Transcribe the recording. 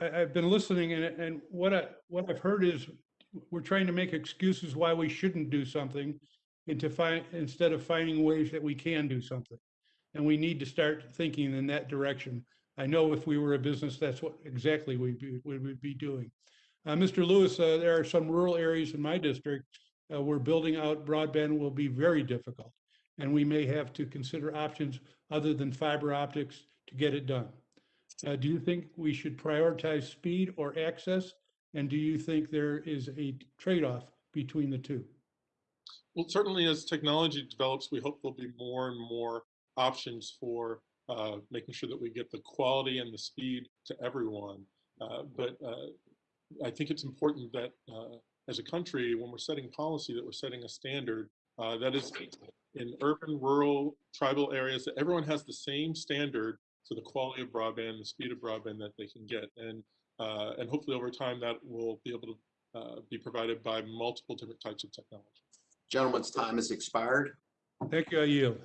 I, I've been listening and, and what I, what I've heard is we're trying to make excuses why we shouldn't do something and to find, instead of finding ways that we can do something. And we need to start thinking in that direction. I know if we were a business, that's what exactly we'd be, we would be doing. Uh, Mr. Lewis, uh, there are some rural areas in my district uh, where building out broadband will be very difficult. And we may have to consider options other than fiber optics to get it done. Uh, do you think we should prioritize speed or access? And do you think there is a trade-off between the two? Well, certainly as technology develops, we hope there'll be more and more options for uh, making sure that we get the quality and the speed to everyone. Uh, but uh, I think it's important that uh, as a country, when we're setting policy, that we're setting a standard uh, that is in urban, rural, tribal areas, that everyone has the same standard for the quality of broadband, the speed of broadband that they can get. And, uh, and hopefully over time that will be able to be provided by multiple different types of technology. Gentleman's time has expired. Thank you, I yield.